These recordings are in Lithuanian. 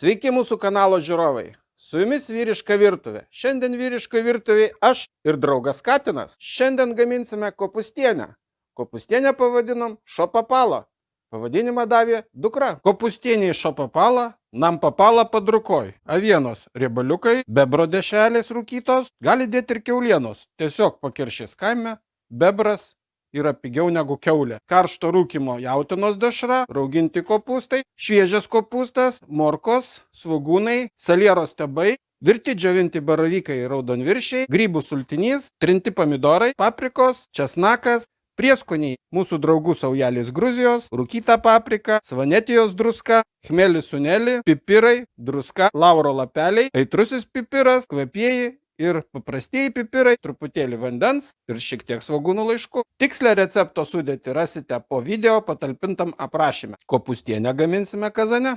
Sveiki mūsų kanalo žiūrovai. Su jumis vyriška virtuvė. Šiandien vyriško virtuvėje aš ir draugas Katinas. Šiandien gaminsime kopustienę. Kopustienę pavadinom šopapalo. Pavadinimą davė dukra. Kopustienė iš šopapalą, nam papalą padrukoj. Avienos riebaliukai, bebro dešelės rūkytos, gali dėti ir keulienos. Tiesiog pakiršės kaime, bebras yra pigiau negu keulė. Karšto rūkimo jautinos dešra, rauginti kopūstai, šviežias kopūstas, morkos, svogūnai, salieros tebai, virti džiovinti baravykai raudonviršiai, grybų sultinys, trinti pomidorai, paprikos, česnakas, prieskoniai mūsų draugų saujelės Gruzijos, rūkyta paprika, svanetijos druska, chmelis suneli, pipirai, druska, lauro lapeliai, aitrusis pipiras, kvapieji ir paprastieji pipirai, truputėlį vandens ir šiek tiek svagūnų laiškų. Tikslę recepto sudėti rasite po video patalpintam aprašyme. Kopustienę gaminsime kazane.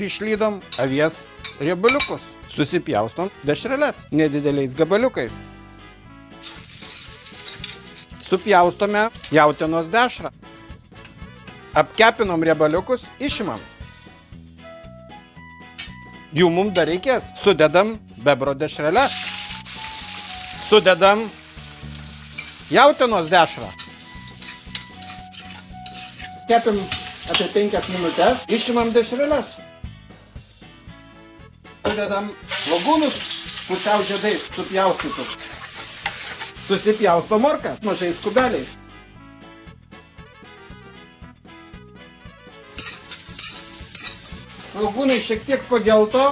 Išlydom avies riebaliukus. Susipjaustom dešreles nedideliais gabaliukais. Supjaustome jautienos dešrą. Apkepinom riebaliukus, išimam. Jų mums dar reikės. Sudedam bebro dešreles. Sudedam jautienos dešrą. Kepim apie 5 minutės. Išimam dešreles. Sudedam svogūnus pusiau žiedais supjaustytus. Susipjausto morkas mažais kubeliais. Svogūnai šiek tiek pagelto.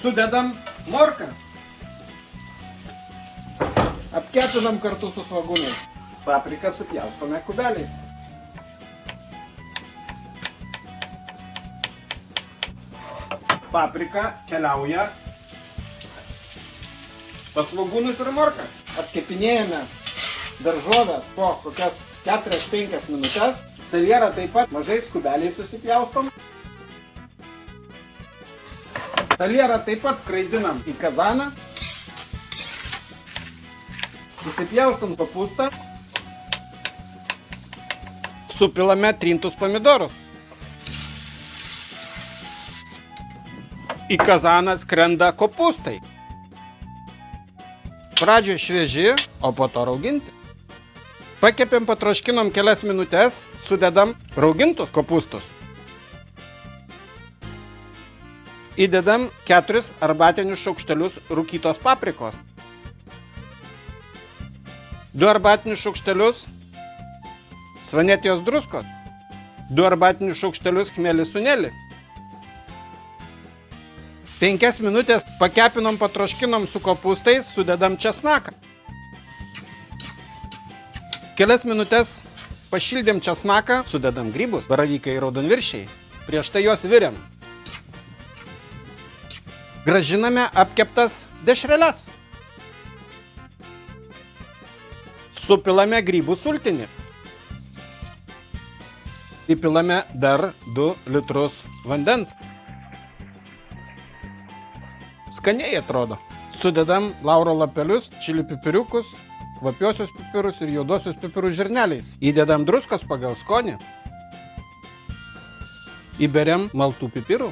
Sudedam morkas. Apkepinam kartu su svogūnais. Papriką supjaustome kubeliais. paprika keliauja pas svogūnus ir morkas. Atkepinėjame daržovės po kokias 4-5 minutės. Salierą taip pat mažais kubeliais susipjaustom. Salierą taip pat skraidinam į kazaną. Susipjaustom kopūstą. Supilame trintus pomidorus. į kazaną skrenda kopūstai. Pradžioje švieži, o po to rauginti. Pakepėm, patroškinom kelias minutės, sudedam raugintus kopūstus. Įdedam keturis arbatinius šaukštelius rūkytos paprikos. Du arbatinius šaukštelius svanetijos druskos. Du arbatinius šaukštelius chmelį sunelį. Penkias minutės pakepinom, patroškinom su kopūstais, sudedam česnaką. Kelias minutės pašildėm česnaką, sudedam grybus, baravykai ir raudonviršiai. Prieš tai juos viriam. Gražiname apkeptas dešreles. Supilame grybų sultinį. Įpilame dar 2 litrus vandens. Skaniai atrodo. Sudedam lauro lapelius, čili pipiriukus, kvapiosius pipirus ir juodosius pipirų žirneliais. Įdedam druskos pagal skonį. Įberiam maltų pipirų.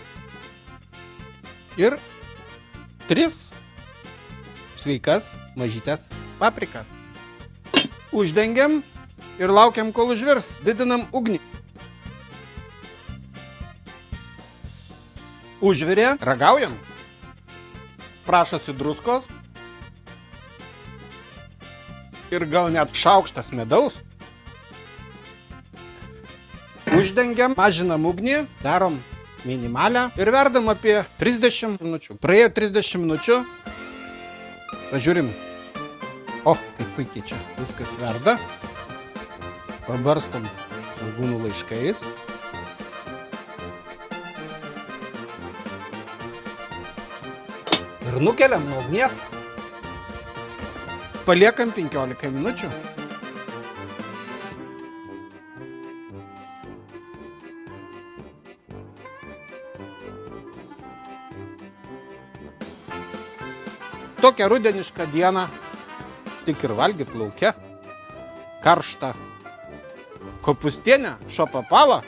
Ir tris sveikas mažytės paprikas. Uždengiam ir laukiam, kol užvirs. Didinam ugnį. Užvirė, ragaujam prašosi druskos ir gal net šaukštas medaus. Uždengiam, mažinam ugnį, darom minimalę ir verdam apie 30 minučių. Praėjo 30 minučių, pažiūrim. O, kaip puikiai čia viskas verda. Pabarstom svogūnų laiškais. ir nukeliam nuo ugnies. Paliekam 15 minučių. Tokią rudenišką dieną tik ir valgyt laukia. karšta. Kopustienė, šo papala,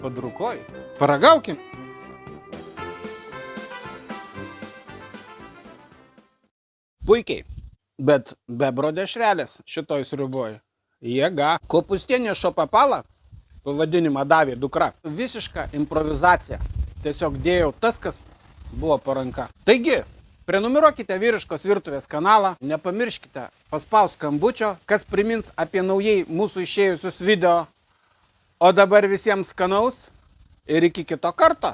pod rukoj. Paragaukim. Puikiai. Bet bebro dešrelės šitoj sriuboj. Jėga. Kopustienė šo papala, pavadinimą davė dukra. Visiška improvizacija. Tiesiog dėjau tas, kas buvo paranka. Taigi, prenumeruokite vyriškos virtuvės kanalą, nepamirškite paspaus skambučio, kas primins apie naujai mūsų išėjusius video. O dabar visiems skanaus ir iki kito karto.